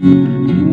Cinta